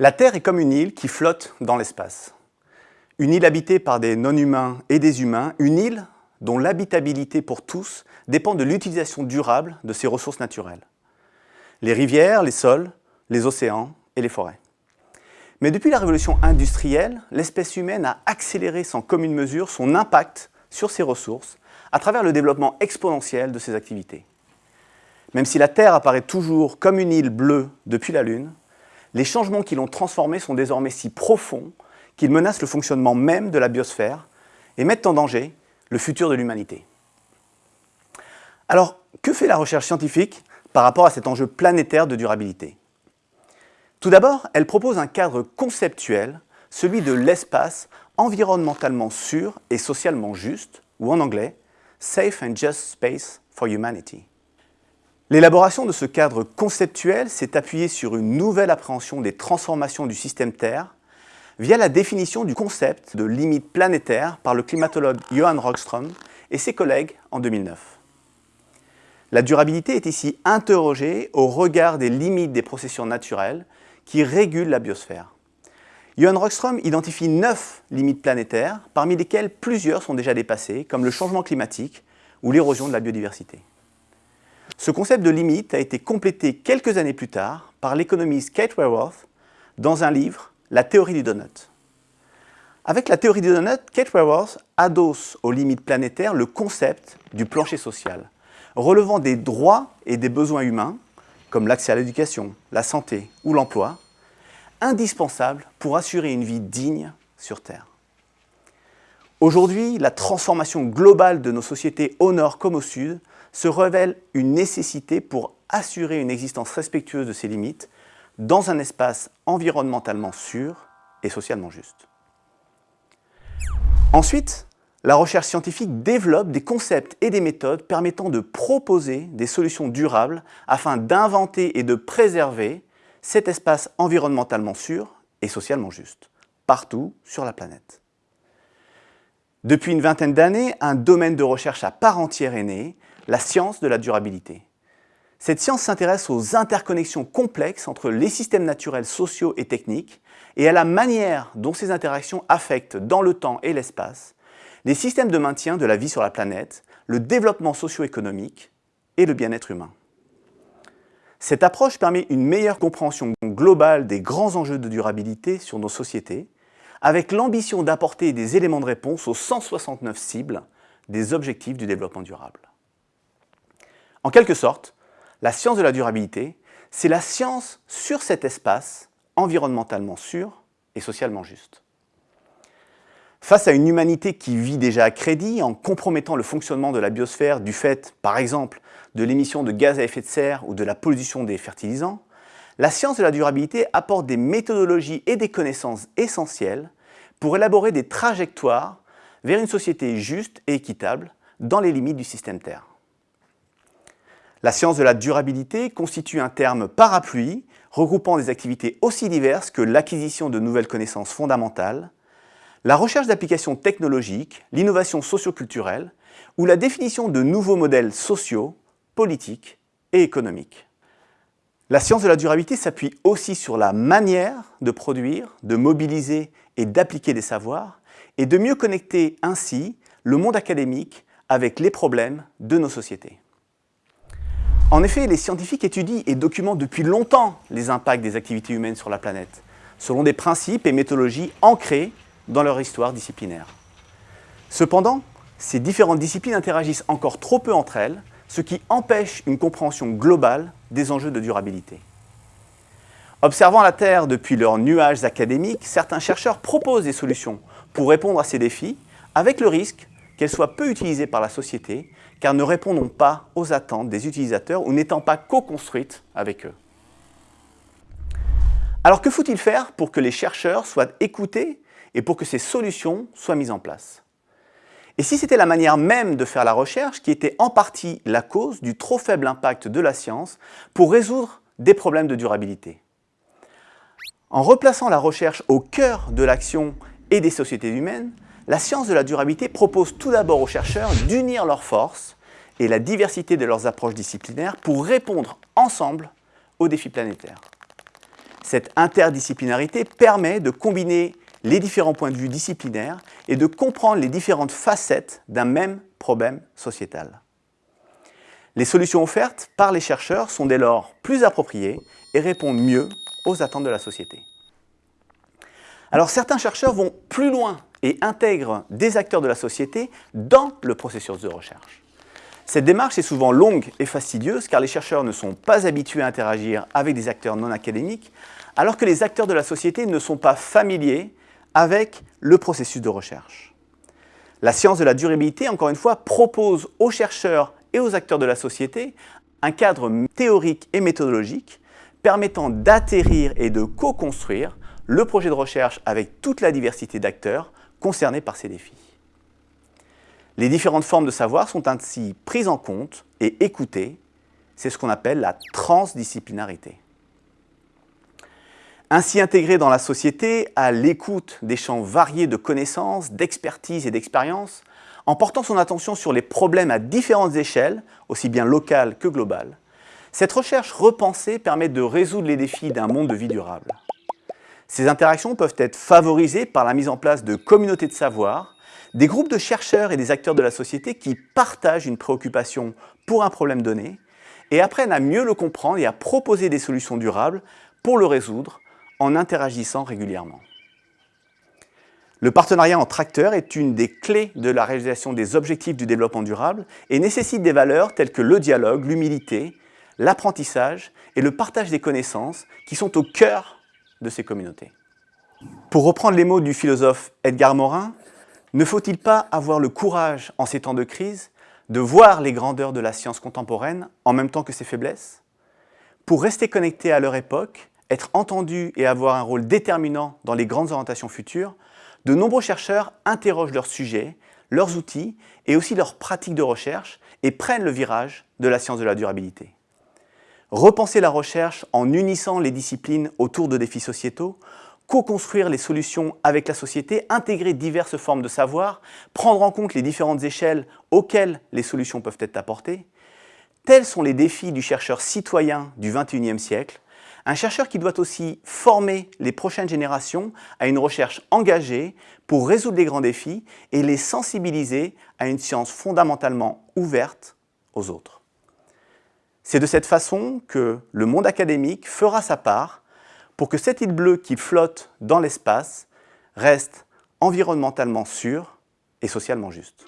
La Terre est comme une île qui flotte dans l'espace. Une île habitée par des non-humains et des humains, une île dont l'habitabilité pour tous dépend de l'utilisation durable de ses ressources naturelles. Les rivières, les sols, les océans et les forêts. Mais depuis la révolution industrielle, l'espèce humaine a accéléré sans commune mesure son impact sur ses ressources à travers le développement exponentiel de ses activités. Même si la Terre apparaît toujours comme une île bleue depuis la Lune, les changements qui l'ont transformée sont désormais si profonds qu'ils menacent le fonctionnement même de la biosphère et mettent en danger le futur de l'humanité. Alors, que fait la recherche scientifique par rapport à cet enjeu planétaire de durabilité? Tout d'abord, elle propose un cadre conceptuel, celui de l'espace environnementalement sûr et socialement juste, ou en anglais, Safe and Just Space for Humanity. L'élaboration de ce cadre conceptuel s'est appuyée sur une nouvelle appréhension des transformations du système Terre via la définition du concept de limite planétaire par le climatologue Johan Rockström et ses collègues en 2009. La durabilité est ici interrogée au regard des limites des processions naturelles qui régulent la biosphère. Johan Rockström identifie neuf limites planétaires, parmi lesquelles plusieurs sont déjà dépassées, comme le changement climatique ou l'érosion de la biodiversité. Ce concept de limite a été complété quelques années plus tard par l'économiste Kate Raworth dans un livre, La théorie du donut. Avec la théorie du donut, Kate Raworth adosse aux limites planétaires le concept du plancher social, relevant des droits et des besoins humains, comme l'accès à l'éducation, la santé ou l'emploi, indispensables pour assurer une vie digne sur Terre. Aujourd'hui, la transformation globale de nos sociétés au nord comme au sud se révèle une nécessité pour assurer une existence respectueuse de ses limites dans un espace environnementalement sûr et socialement juste. Ensuite, la recherche scientifique développe des concepts et des méthodes permettant de proposer des solutions durables afin d'inventer et de préserver cet espace environnementalement sûr et socialement juste, partout sur la planète. Depuis une vingtaine d'années, un domaine de recherche à part entière est né, la science de la durabilité. Cette science s'intéresse aux interconnexions complexes entre les systèmes naturels sociaux et techniques et à la manière dont ces interactions affectent dans le temps et l'espace les systèmes de maintien de la vie sur la planète, le développement socio-économique et le bien-être humain. Cette approche permet une meilleure compréhension globale des grands enjeux de durabilité sur nos sociétés, avec l'ambition d'apporter des éléments de réponse aux 169 cibles des objectifs du développement durable. En quelque sorte, la science de la durabilité, c'est la science sur cet espace environnementalement sûr et socialement juste. Face à une humanité qui vit déjà à crédit en compromettant le fonctionnement de la biosphère du fait, par exemple, de l'émission de gaz à effet de serre ou de la pollution des fertilisants, la science de la durabilité apporte des méthodologies et des connaissances essentielles pour élaborer des trajectoires vers une société juste et équitable dans les limites du système Terre. La science de la durabilité constitue un terme parapluie regroupant des activités aussi diverses que l'acquisition de nouvelles connaissances fondamentales, la recherche d'applications technologiques, l'innovation socioculturelle ou la définition de nouveaux modèles sociaux, politiques et économiques. La science de la durabilité s'appuie aussi sur la manière de produire, de mobiliser et d'appliquer des savoirs et de mieux connecter ainsi le monde académique avec les problèmes de nos sociétés. En effet, les scientifiques étudient et documentent depuis longtemps les impacts des activités humaines sur la planète, selon des principes et méthodologies ancrés dans leur histoire disciplinaire. Cependant, ces différentes disciplines interagissent encore trop peu entre elles, ce qui empêche une compréhension globale des enjeux de durabilité. Observant la Terre depuis leurs nuages académiques, certains chercheurs proposent des solutions pour répondre à ces défis, avec le risque qu'elles soient peu utilisées par la société car ne répondons pas aux attentes des utilisateurs ou n'étant pas co-construites avec eux. Alors que faut-il faire pour que les chercheurs soient écoutés et pour que ces solutions soient mises en place? Et si c'était la manière même de faire la recherche qui était en partie la cause du trop faible impact de la science pour résoudre des problèmes de durabilité? En replaçant la recherche au cœur de l'action et des sociétés humaines, la science de la durabilité propose tout d'abord aux chercheurs d'unir leurs forces et la diversité de leurs approches disciplinaires pour répondre ensemble aux défis planétaires. Cette interdisciplinarité permet de combiner les différents points de vue disciplinaires et de comprendre les différentes facettes d'un même problème sociétal. Les solutions offertes par les chercheurs sont dès lors plus appropriées et répondent mieux aux attentes de la société. Alors certains chercheurs vont plus loin et intègrent des acteurs de la société dans le processus de recherche. Cette démarche est souvent longue et fastidieuse car les chercheurs ne sont pas habitués à interagir avec des acteurs non académiques alors que les acteurs de la société ne sont pas familiers avec le processus de recherche. La science de la durabilité, encore une fois, propose aux chercheurs et aux acteurs de la société un cadre théorique et méthodologique permettant d'atterrir et de co-construire le projet de recherche avec toute la diversité d'acteurs concernés par ces défis. Les différentes formes de savoir sont ainsi prises en compte et écoutées. C'est ce qu'on appelle la transdisciplinarité. Ainsi intégré dans la société à l'écoute des champs variés de connaissances, d'expertise et d'expérience, en portant son attention sur les problèmes à différentes échelles, aussi bien locales que globales, cette recherche repensée permet de résoudre les défis d'un monde de vie durable. Ces interactions peuvent être favorisées par la mise en place de communautés de savoir, des groupes de chercheurs et des acteurs de la société qui partagent une préoccupation pour un problème donné et apprennent à mieux le comprendre et à proposer des solutions durables pour le résoudre en interagissant régulièrement. Le partenariat entre acteurs est une des clés de la réalisation des objectifs du développement durable et nécessite des valeurs telles que le dialogue, l'humilité, l'apprentissage et le partage des connaissances qui sont au cœur de ces communautés. Pour reprendre les mots du philosophe Edgar Morin, ne faut-il pas avoir le courage, en ces temps de crise, de voir les grandeurs de la science contemporaine en même temps que ses faiblesses? Pour rester connecté à leur époque, être entendu et avoir un rôle déterminant dans les grandes orientations futures, de nombreux chercheurs interrogent leurs sujets, leurs outils et aussi leurs pratiques de recherche et prennent le virage de la science de la durabilité. Repenser la recherche en unissant les disciplines autour de défis sociétaux, co-construire les solutions avec la société, intégrer diverses formes de savoir, prendre en compte les différentes échelles auxquelles les solutions peuvent être apportées, tels sont les défis du chercheur citoyen du XXIe siècle, un chercheur qui doit aussi former les prochaines générations à une recherche engagée pour résoudre les grands défis et les sensibiliser à une science fondamentalement ouverte aux autres. C'est de cette façon que le monde académique fera sa part pour que cette île bleue qui flotte dans l'espace reste environnementalement sûre et socialement juste.